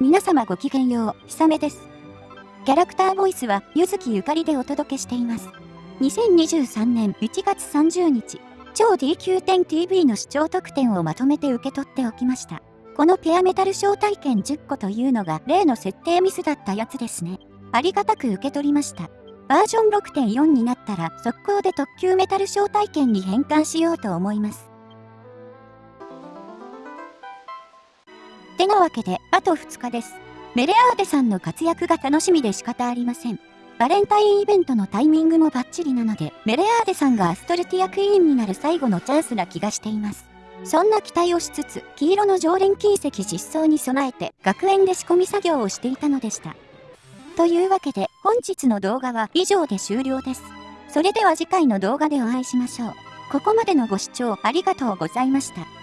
皆様ごきげんよう、ひさめです。キャラクターボイスは、ゆずきゆかりでお届けしています。2023年1月30日、超 DQ10TV の視聴特典をまとめて受け取っておきました。このペアメタル招待券10個というのが例の設定ミスだったやつですね。ありがたく受け取りました。バージョン6.4になったら速攻で特急メタル招待券に変換しようと思います。てなわけで、あと2日です。メレアーデさんの活躍が楽しみで仕方ありません。バレンタインイベントのタイミングもバッチリなので、メレアーデさんがアストルティアクイーンになる最後のチャンスな気がしています。そんな期待をしつつ、黄色の常連金石実装に備えて、学園で仕込み作業をしていたのでした。というわけで、本日の動画は以上で終了です。それでは次回の動画でお会いしましょう。ここまでのご視聴ありがとうございました。